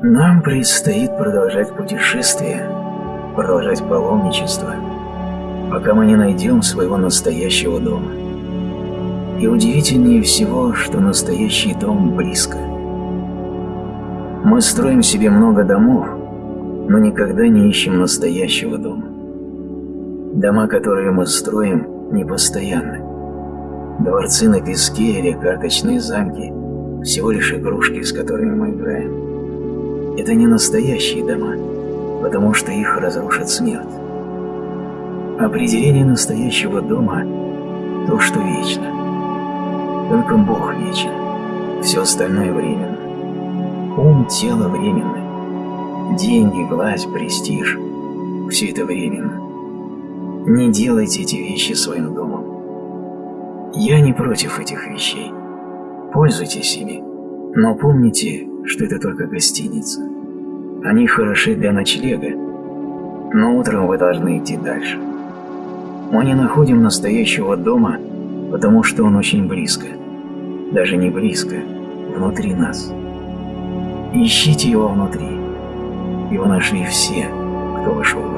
Нам предстоит продолжать путешествие, продолжать паломничество, пока мы не найдем своего настоящего дома. И удивительнее всего, что настоящий дом близко. Мы строим себе много домов, но никогда не ищем настоящего дома. Дома, которые мы строим, не постоянны. Дворцы на песке или карточные замки – всего лишь игрушки, с которыми мы играем. Это не настоящие дома, потому что их разрушит смерть. Определение настоящего дома – то, что вечно. Только Бог вечен, все остальное временно. Ум, тело временны. Деньги, власть, престиж – все это временно. Не делайте эти вещи своим домом. Я не против этих вещей. Пользуйтесь ими, но помните, что это только гостиница. Они хороши для ночлега, но утром вы должны идти дальше. Мы не находим настоящего дома, потому что он очень близко. Даже не близко, внутри нас. Ищите его внутри. Его нашли все, кто вошел в